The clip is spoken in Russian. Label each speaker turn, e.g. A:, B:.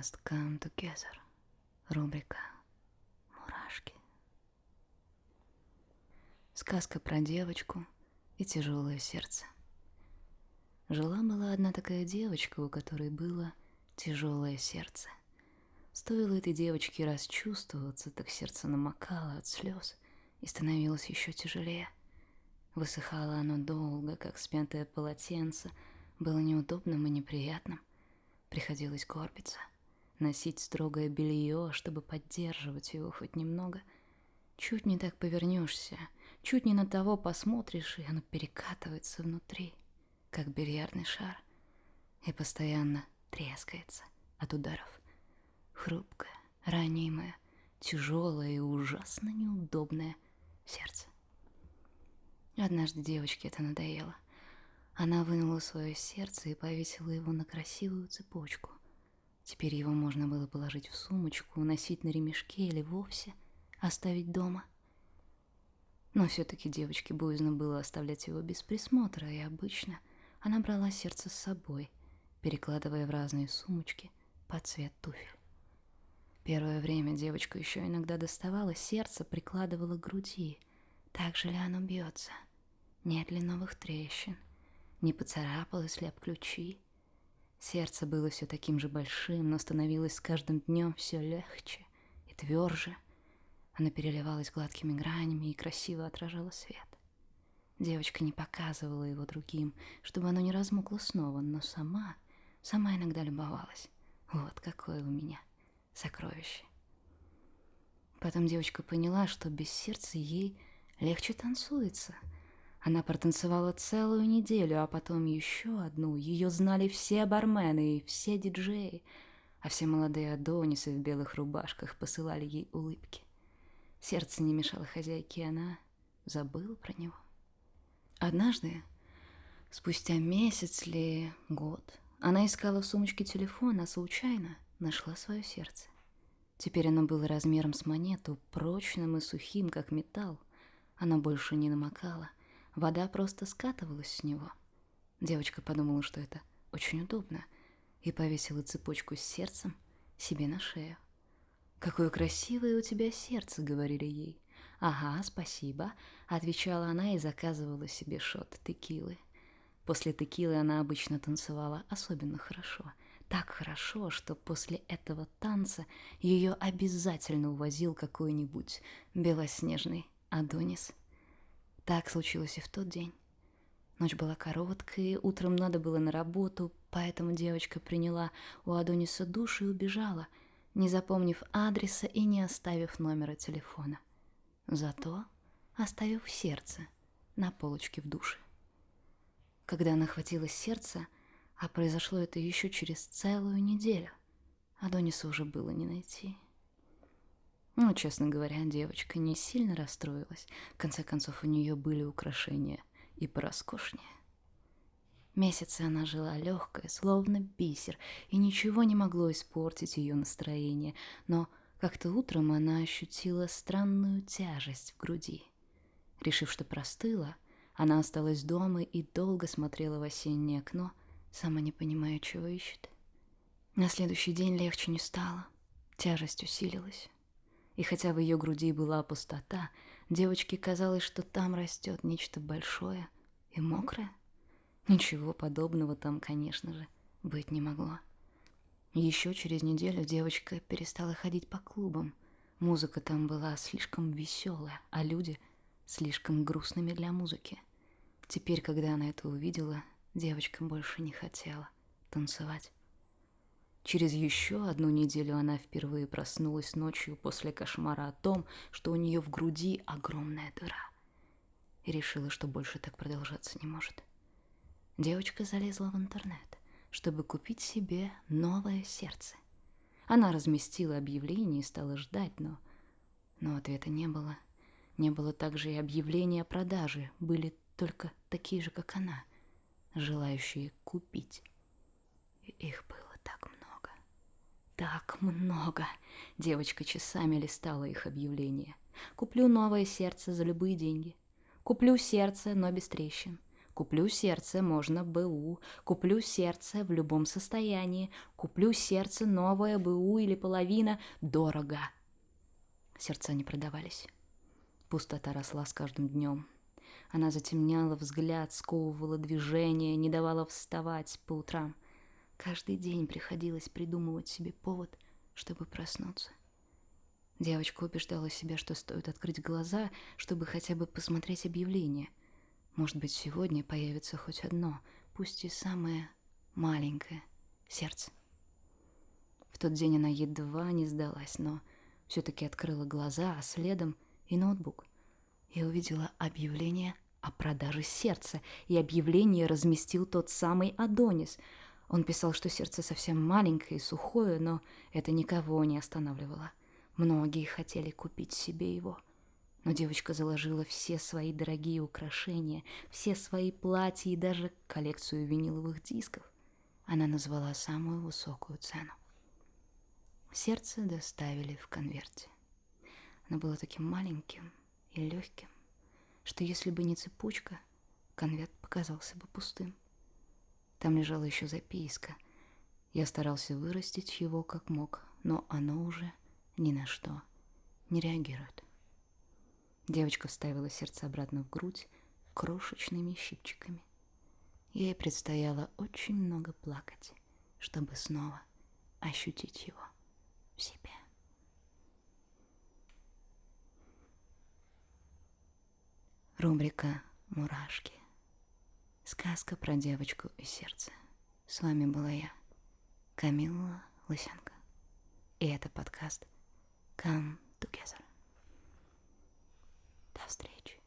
A: just come together. Рубрика «Мурашки». Сказка про девочку и тяжелое сердце. Жила-была одна такая девочка, у которой было тяжелое сердце. Стоило этой девочке расчувствоваться, так сердце намокало от слез и становилось еще тяжелее. Высыхало оно долго, как смятое полотенце, было неудобным и неприятным. Приходилось горбиться, носить строгое белье, чтобы поддерживать его хоть немного. Чуть не так повернешься, чуть не на того посмотришь, и оно перекатывается внутри, как бильярдный шар, и постоянно трескается от ударов. Хрупкое, ранимое, тяжелое и ужасно неудобное сердце. Однажды девочке это надоело — она вынула свое сердце и повесила его на красивую цепочку. Теперь его можно было положить в сумочку, носить на ремешке или вовсе оставить дома. Но все-таки девочке боязно было оставлять его без присмотра, и обычно она брала сердце с собой, перекладывая в разные сумочки под цвет туфель. Первое время девочка еще иногда доставала сердце, прикладывала к груди. Так же ли оно бьется? Нет ли новых трещин? не поцарапалась ли об ключи. Сердце было все таким же большим, но становилось с каждым днем все легче и тверже. Оно переливалось гладкими гранями и красиво отражало свет. Девочка не показывала его другим, чтобы оно не размокло снова, но сама, сама иногда любовалась. Вот какое у меня сокровище. Потом девочка поняла, что без сердца ей легче танцуется — она протанцевала целую неделю, а потом еще одну. Ее знали все бармены и все диджеи, а все молодые адонисы в белых рубашках посылали ей улыбки. Сердце не мешало хозяйке, она забыла про него. Однажды, спустя месяц или год, она искала в сумочке телефон, а случайно нашла свое сердце. Теперь оно было размером с монету, прочным и сухим, как металл. Оно больше не намокало — Вода просто скатывалась с него. Девочка подумала, что это очень удобно, и повесила цепочку с сердцем себе на шею. «Какое красивое у тебя сердце», — говорили ей. «Ага, спасибо», — отвечала она и заказывала себе шот текилы. После текилы она обычно танцевала особенно хорошо. Так хорошо, что после этого танца ее обязательно увозил какой-нибудь белоснежный Адонис — так случилось и в тот день. Ночь была короткой, утром надо было на работу, поэтому девочка приняла у Адониса душ и убежала, не запомнив адреса и не оставив номера телефона. Зато оставив сердце на полочке в душе. Когда она хватила сердце, а произошло это еще через целую неделю, Адониса уже было не найти. Ну, честно говоря, девочка не сильно расстроилась. В конце концов, у нее были украшения и пороскошнее. Месяцы она жила легкая, словно бисер, и ничего не могло испортить ее настроение, но как-то утром она ощутила странную тяжесть в груди. Решив, что простыла, она осталась дома и долго смотрела в осеннее окно, сама не понимая, чего ищет. На следующий день легче не стало, тяжесть усилилась. И хотя в ее груди была пустота, девочке казалось, что там растет нечто большое и мокрое. Ничего подобного там, конечно же, быть не могло. Еще через неделю девочка перестала ходить по клубам. Музыка там была слишком веселая, а люди слишком грустными для музыки. Теперь, когда она это увидела, девочка больше не хотела танцевать. Через еще одну неделю она впервые проснулась ночью после кошмара о том, что у нее в груди огромная дыра. И решила, что больше так продолжаться не может. Девочка залезла в интернет, чтобы купить себе новое сердце. Она разместила объявление и стала ждать, но... Но ответа не было. Не было также и объявления о продаже, были только такие же, как она, желающие купить. И их было так много. Девочка часами листала их объявления. Куплю новое сердце за любые деньги. Куплю сердце, но без трещин. Куплю сердце, можно БУ. Куплю сердце в любом состоянии. Куплю сердце, новое БУ или половина. Дорого. Сердца не продавались. Пустота росла с каждым днем. Она затемняла взгляд, сковывала движение, не давала вставать по утрам. Каждый день приходилось придумывать себе повод, чтобы проснуться. Девочка убеждала себя, что стоит открыть глаза, чтобы хотя бы посмотреть объявление. Может быть, сегодня появится хоть одно, пусть и самое маленькое сердце. В тот день она едва не сдалась, но все-таки открыла глаза, а следом и ноутбук. И увидела объявление о продаже сердца, и объявление разместил тот самый Адонис. Он писал, что сердце совсем маленькое и сухое, но это никого не останавливало. Многие хотели купить себе его. Но девочка заложила все свои дорогие украшения, все свои платья и даже коллекцию виниловых дисков. Она назвала самую высокую цену. Сердце доставили в конверте. Оно было таким маленьким и легким, что если бы не цепочка, конверт показался бы пустым. Там лежала еще записка. Я старался вырастить его как мог, но оно уже ни на что не реагирует. Девочка вставила сердце обратно в грудь крошечными щипчиками. Ей предстояло очень много плакать, чтобы снова ощутить его в себе. Рубрика «Мурашки». Сказка про девочку и сердце. С вами была я, Камила Лысенко. И это подкаст Come Together. До встречи.